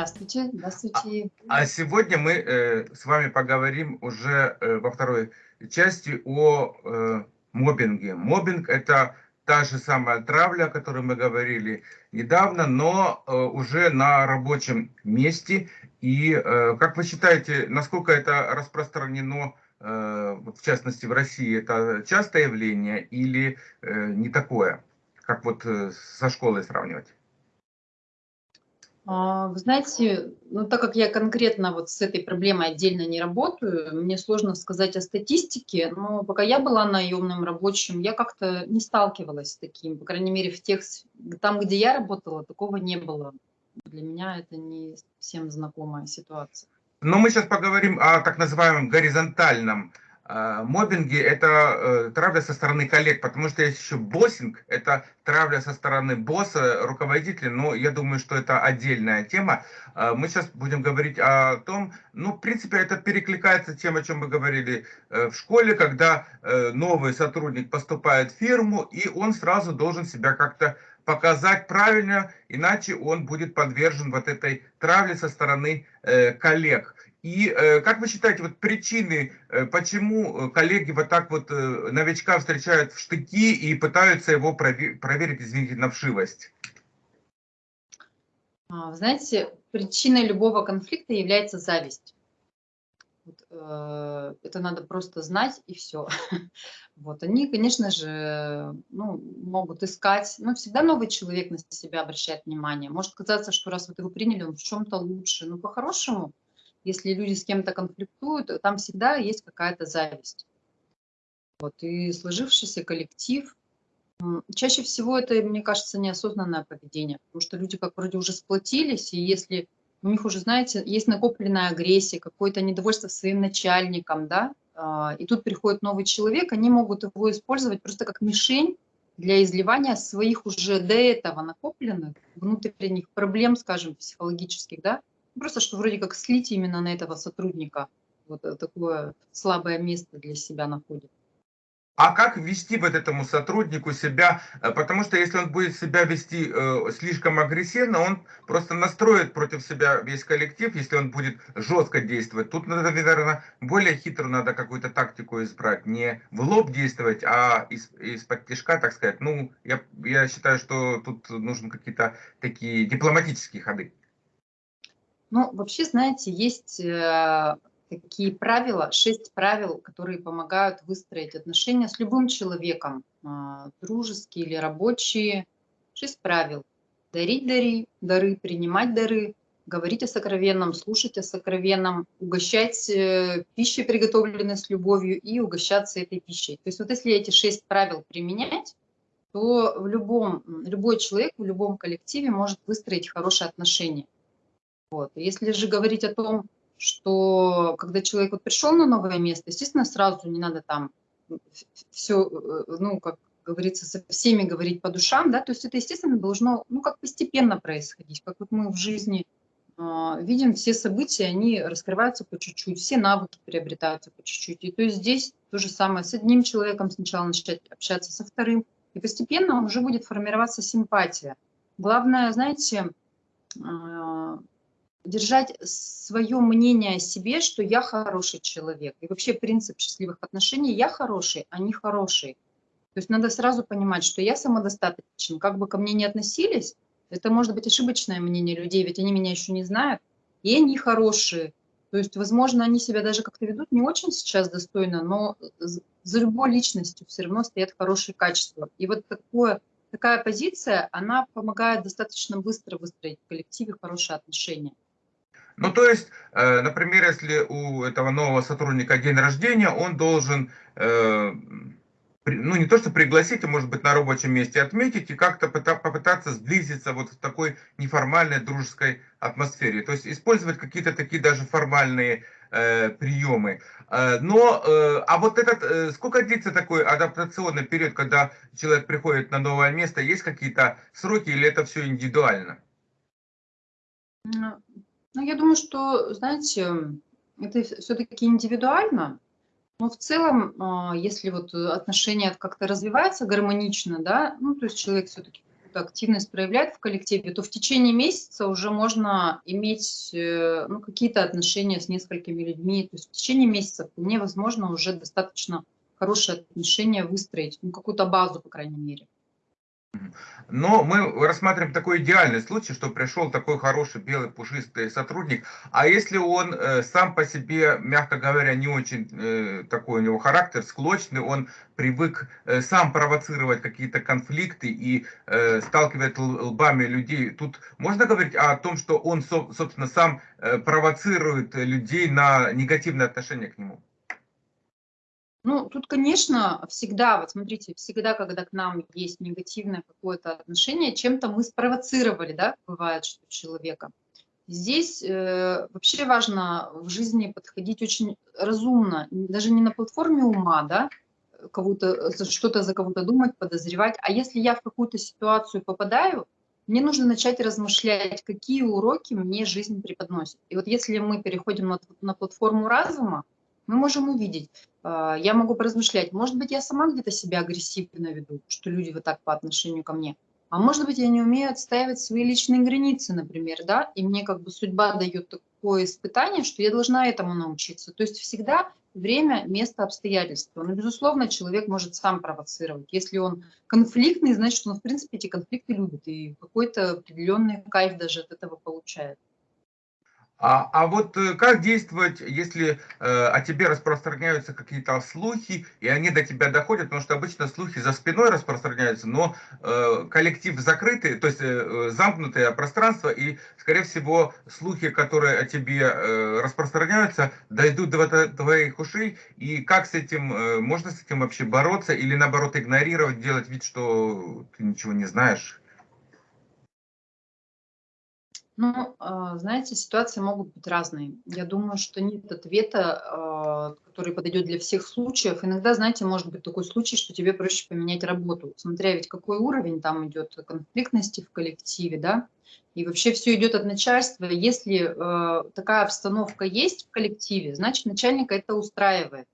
Здравствуйте, здравствуйте. А, а сегодня мы э, с вами поговорим уже э, во второй части о э, моббинге. Моббинг – это та же самая травля, о которой мы говорили недавно, но э, уже на рабочем месте. И э, как вы считаете, насколько это распространено, э, в частности в России, это частое явление или э, не такое, как вот э, со школой сравнивать? А, вы знаете, ну, так как я конкретно вот с этой проблемой отдельно не работаю, мне сложно сказать о статистике, но пока я была наемным рабочим, я как-то не сталкивалась с таким, по крайней мере, в тех, там, где я работала, такого не было. Для меня это не всем знакомая ситуация. Но мы сейчас поговорим о так называемом горизонтальном моббинги – это э, травля со стороны коллег, потому что есть еще боссинг – это травля со стороны босса, руководителя, но я думаю, что это отдельная тема. А, мы сейчас будем говорить о том, ну, в принципе, это перекликается тем, о чем мы говорили э, в школе, когда э, новый сотрудник поступает в фирму, и он сразу должен себя как-то показать правильно, иначе он будет подвержен вот этой травле со стороны коллег. И э, как вы считаете, вот причины, э, почему э, коллеги вот так вот новичка встречают в штыки и пытаются его проверить, извините, на вшивость? А, знаете, причиной любого конфликта является зависть. Это надо просто знать и все. Вот они, конечно же, ну, могут искать, но всегда новый человек на себя обращает внимание. Может казаться, что раз вот его приняли, он в чем-то лучше. Но по-хорошему, если люди с кем-то конфликтуют, там всегда есть какая-то зависть. Вот, и сложившийся коллектив, чаще всего это, мне кажется, неосознанное поведение, потому что люди как вроде уже сплотились, и если у них уже, знаете, есть накопленная агрессия, какое-то недовольство своим начальником, да, а, и тут приходит новый человек, они могут его использовать просто как мишень для изливания своих уже до этого накопленных внутренних проблем, скажем, психологических, да, Просто что вроде как слить именно на этого сотрудника. Вот э, такое слабое место для себя находит. А как вести вот этому сотруднику себя? Э, потому что если он будет себя вести э, слишком агрессивно, он просто настроит против себя весь коллектив, если он будет жестко действовать. Тут надо, наверное, более хитро надо какую-то тактику избрать. Не в лоб действовать, а из, из-под тяжка, так сказать. Ну, я, я считаю, что тут нужны какие-то такие дипломатические ходы. Ну, вообще, знаете, есть э, такие правила, шесть правил, которые помогают выстроить отношения с любым человеком, а, дружеские или рабочие. Шесть правил. Дарить дари, дары, принимать дары, говорить о сокровенном, слушать о сокровенном, угощать э, пищей, приготовленной с любовью, и угощаться этой пищей. То есть вот если эти шесть правил применять, то в любом, любой человек в любом коллективе может выстроить хорошие отношения. Вот. Если же говорить о том, что когда человек вот пришел на новое место, естественно, сразу не надо там все, э, ну, как говорится, со всеми говорить по душам, да, то есть это, естественно, должно, ну, как постепенно происходить, как вот мы в жизни э, видим, все события, они раскрываются по чуть-чуть, все навыки приобретаются по чуть-чуть, и то есть здесь то же самое, с одним человеком сначала начать общаться, со вторым, и постепенно уже будет формироваться симпатия. Главное, знаете, э, держать свое мнение о себе, что я хороший человек. И вообще принцип счастливых отношений – я хороший, а не хороший. То есть надо сразу понимать, что я самодостаточен. Как бы ко мне ни относились, это может быть ошибочное мнение людей, ведь они меня еще не знают, и они хорошие. То есть, возможно, они себя даже как-то ведут не очень сейчас достойно, но за любой личностью все равно стоят хорошие качества. И вот такое, такая позиция, она помогает достаточно быстро выстроить в коллективе хорошие отношения. Ну, то есть, э, например, если у этого нового сотрудника день рождения, он должен, э, ну, не то что пригласить, а может быть на рабочем месте отметить и как-то попытаться сблизиться вот в такой неформальной дружеской атмосфере. То есть, использовать какие-то такие даже формальные э, приемы. Но, а вот этот, сколько длится такой адаптационный период, когда человек приходит на новое место, есть какие-то сроки или это все индивидуально? Ну, я думаю, что, знаете, это все-таки индивидуально, но в целом, а, если вот отношения как-то развиваются гармонично, да, ну, то есть человек все-таки активность проявляет в коллективе, то в течение месяца уже можно иметь э, ну, какие-то отношения с несколькими людьми. То есть в течение месяца вполне возможно уже достаточно хорошие отношения выстроить, ну, какую-то базу, по крайней мере. Но мы рассматриваем такой идеальный случай, что пришел такой хороший белый пушистый сотрудник, а если он э, сам по себе, мягко говоря, не очень э, такой у него характер, склочный, он привык э, сам провоцировать какие-то конфликты и э, сталкивать лбами людей, тут можно говорить о том, что он, собственно, сам э, провоцирует людей на негативное отношение к нему? Ну, тут, конечно, всегда, вот смотрите, всегда, когда к нам есть негативное какое-то отношение, чем-то мы спровоцировали, да, бывает, что человека. Здесь э, вообще важно в жизни подходить очень разумно, даже не на платформе ума, да, кого-то, что-то за кого-то думать, подозревать, а если я в какую-то ситуацию попадаю, мне нужно начать размышлять, какие уроки мне жизнь преподносит. И вот если мы переходим на, на платформу разума, мы можем увидеть, а, я могу поразмышлять, может быть, я сама где-то себя агрессивно веду, что люди вот так по отношению ко мне. А может быть, я не умею отстаивать свои личные границы, например, да, и мне как бы судьба дает такое испытание, что я должна этому научиться. То есть всегда время, место, обстоятельства. Но, безусловно, человек может сам провоцировать. Если он конфликтный, значит, он, в принципе, эти конфликты любит и какой-то определенный кайф даже от этого получает. А, а вот э, как действовать, если э, о тебе распространяются какие-то слухи, и они до тебя доходят, потому что обычно слухи за спиной распространяются, но э, коллектив закрытый, то есть э, замкнутое пространство, и, скорее всего, слухи, которые о тебе э, распространяются, дойдут до твоих ушей, и как с этим, э, можно с этим вообще бороться, или наоборот игнорировать, делать вид, что ты ничего не знаешь? Ну, а, знаете, ситуации могут быть разные. Я думаю, что нет ответа, а, который подойдет для всех случаев. Иногда, знаете, может быть такой случай, что тебе проще поменять работу, смотря ведь какой уровень там идет конфликтности в коллективе, да, и вообще все идет от начальства. Если а, такая обстановка есть в коллективе, значит, начальника это устраивает.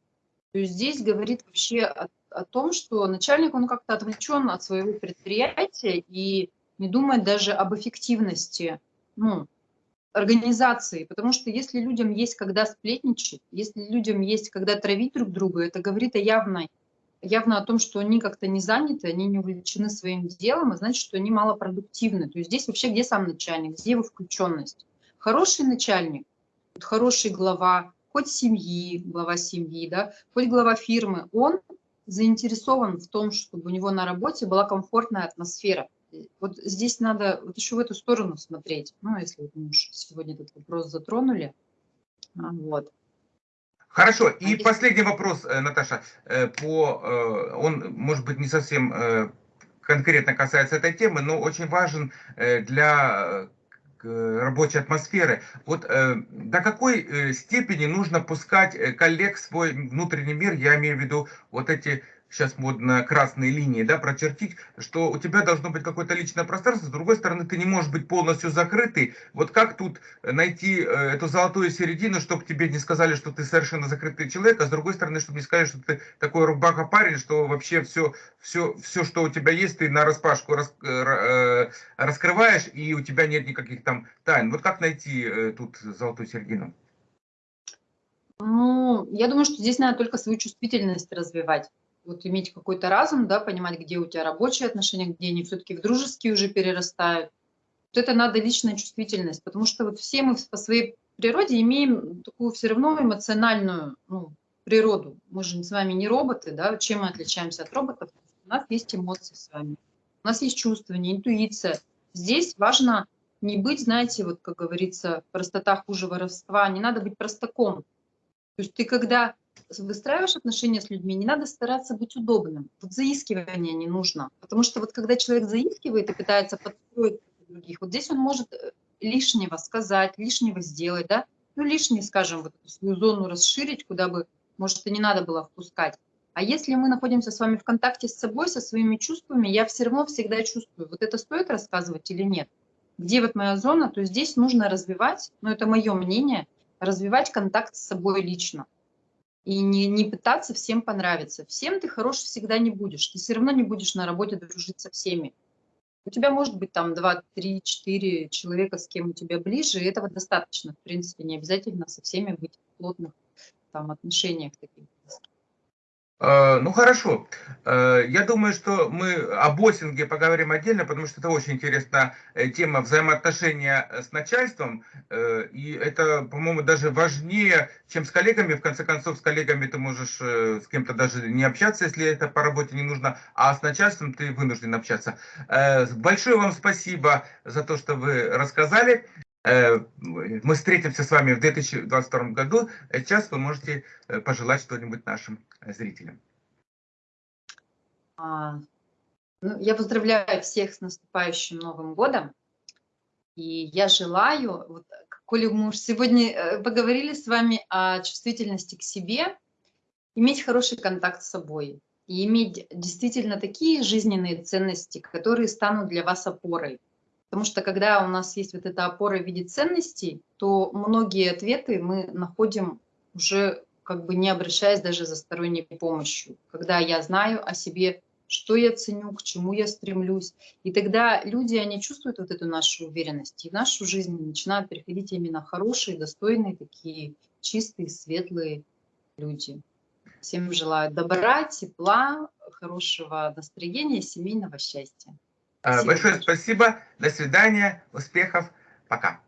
То есть здесь говорит вообще о, о том, что начальник, он как-то отвлечен от своего предприятия и не думает даже об эффективности ну, организации, потому что если людям есть когда сплетничать, если людям есть когда травить друг друга, это говорит о явной, явно о том, что они как-то не заняты, они не увлечены своим делом, и значит, что они малопродуктивны. То есть здесь вообще где сам начальник, где его включенность? Хороший начальник, хороший глава, хоть семьи, глава семьи, да, хоть глава фирмы, он заинтересован в том, чтобы у него на работе была комфортная атмосфера вот здесь надо вот еще в эту сторону смотреть. Ну, если вот мы сегодня этот вопрос затронули. А, вот. Хорошо. И а последний вопрос, э, Наташа. Э, по, э, он, может быть, не совсем конкретно касается этой темы, но очень важен для рабочей атмосферы. Вот до какой степени нужно пускать коллег в свой внутренний мир, я имею в виду вот эти сейчас модно красные линии, да, прочертить, что у тебя должно быть какое-то личное пространство, с другой стороны, ты не можешь быть полностью закрытый. Вот как тут найти э, эту золотую середину, чтобы тебе не сказали, что ты совершенно закрытый человек, а с другой стороны, чтобы не сказали, что ты такой рубака парень, что вообще все, все, все, что у тебя есть, ты на распашку рас, э, э, раскрываешь, и у тебя нет никаких там тайн. Вот как найти тут золотую середину? Ну, я думаю, что здесь надо только свою чувствительность развивать вот иметь какой-то разум, да, понимать, где у тебя рабочие отношения, где они все-таки в дружеские уже перерастают. Вот это надо личная чувствительность, потому что вот все мы по своей природе имеем такую все равно эмоциональную ну, природу. Мы же с вами не роботы, да, чем мы отличаемся от роботов? У нас есть эмоции с вами, у нас есть чувствование, интуиция. Здесь важно не быть, знаете, вот как говорится, простота хуже воровства, не надо быть простаком. То есть ты когда выстраиваешь отношения с людьми, не надо стараться быть удобным. Вот заискивание не нужно. Потому что вот когда человек заискивает и пытается подстроить других, вот здесь он может э, лишнего сказать, лишнего сделать, да, ну лишнее, скажем, вот свою зону расширить, куда бы, может, и не надо было впускать. А если мы находимся с вами в контакте с собой, со своими чувствами, я все равно всегда чувствую, вот это стоит рассказывать или нет. Где вот моя зона, то здесь нужно развивать, ну это мое мнение, развивать контакт с собой лично и не, не пытаться всем понравиться. Всем ты хорош всегда не будешь, ты все равно не будешь на работе дружить со всеми. У тебя может быть там 2, 3, 4 человека, с кем у тебя ближе, и этого достаточно. В принципе, не обязательно со всеми быть в плотных там, отношениях таких. Э, ну хорошо, э, я думаю, что мы о боссинге поговорим отдельно, потому что это очень интересная э, тема взаимоотношения с начальством, и это, по-моему, даже важнее, чем с коллегами. В конце концов, с коллегами ты можешь с кем-то даже не общаться, если это по работе не нужно, а с начальством ты вынужден общаться. Большое вам спасибо за то, что вы рассказали. Э, мы встретимся с вами в 2022 году. Сейчас вы можете э, пожелать что-нибудь нашим зрителям. А, ну, я поздравляю всех с наступающим Новым годом. И я желаю, вот, коли мы уж сегодня э, поговорили с вами о чувствительности к себе, иметь хороший контакт с собой и иметь действительно такие жизненные ценности, которые станут для вас опорой. Потому что когда у нас есть вот эта опора в виде ценностей, то многие ответы мы находим уже как бы не обращаясь даже за сторонней помощью. Когда я знаю о себе, что я ценю, к чему я стремлюсь. И тогда люди, они чувствуют вот эту нашу уверенность. И в нашу жизнь начинают приходить именно хорошие, достойные, такие чистые, светлые люди. Всем желаю добра, тепла, хорошего настроения, семейного счастья. Спасибо. Большое спасибо. До свидания. Успехов. Пока.